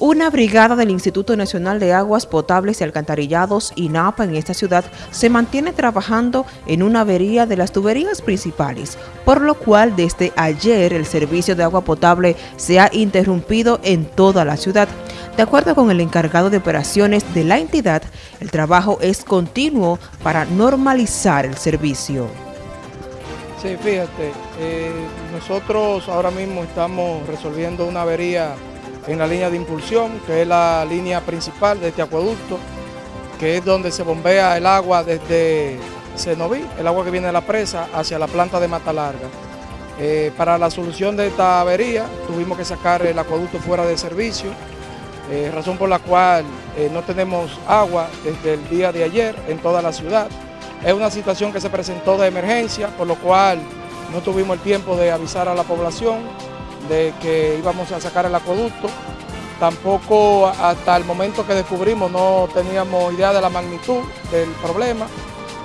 Una brigada del Instituto Nacional de Aguas Potables y Alcantarillados, INAPA, en esta ciudad, se mantiene trabajando en una avería de las tuberías principales, por lo cual desde ayer el servicio de agua potable se ha interrumpido en toda la ciudad. De acuerdo con el encargado de operaciones de la entidad, el trabajo es continuo para normalizar el servicio. Sí, fíjate, eh, nosotros ahora mismo estamos resolviendo una avería en la línea de impulsión, que es la línea principal de este acueducto, que es donde se bombea el agua desde Cenoví, el agua que viene de la presa, hacia la planta de Mata Larga. Eh, para la solución de esta avería tuvimos que sacar el acueducto fuera de servicio, eh, razón por la cual eh, no tenemos agua desde el día de ayer en toda la ciudad. Es una situación que se presentó de emergencia, por lo cual no tuvimos el tiempo de avisar a la población de que íbamos a sacar el acueducto. Tampoco hasta el momento que descubrimos no teníamos idea de la magnitud del problema,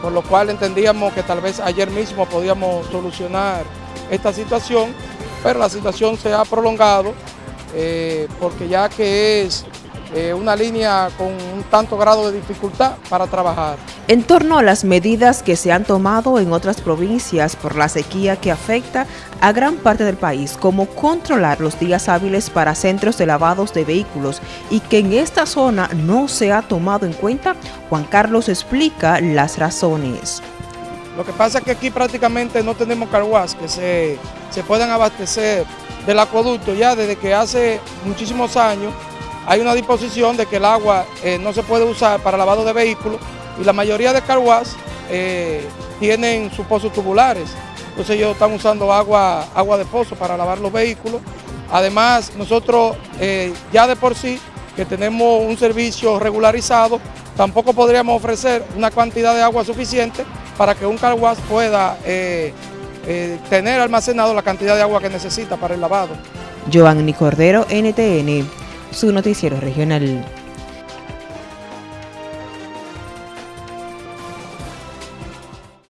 por lo cual entendíamos que tal vez ayer mismo podíamos solucionar esta situación, pero la situación se ha prolongado eh, porque ya que es eh, una línea con un tanto grado de dificultad para trabajar. En torno a las medidas que se han tomado en otras provincias por la sequía que afecta a gran parte del país, como controlar los días hábiles para centros de lavados de vehículos y que en esta zona no se ha tomado en cuenta, Juan Carlos explica las razones. Lo que pasa es que aquí prácticamente no tenemos carguas que se, se puedan abastecer del acueducto ya desde que hace muchísimos años hay una disposición de que el agua eh, no se puede usar para lavado de vehículos y la mayoría de carguas eh, tienen sus pozos tubulares. Entonces ellos están usando agua, agua de pozo para lavar los vehículos. Además, nosotros eh, ya de por sí, que tenemos un servicio regularizado, tampoco podríamos ofrecer una cantidad de agua suficiente para que un carguas pueda tener almacenado la cantidad de agua que necesita para el lavado. Giovanni Cordero, NTN su noticiero regional.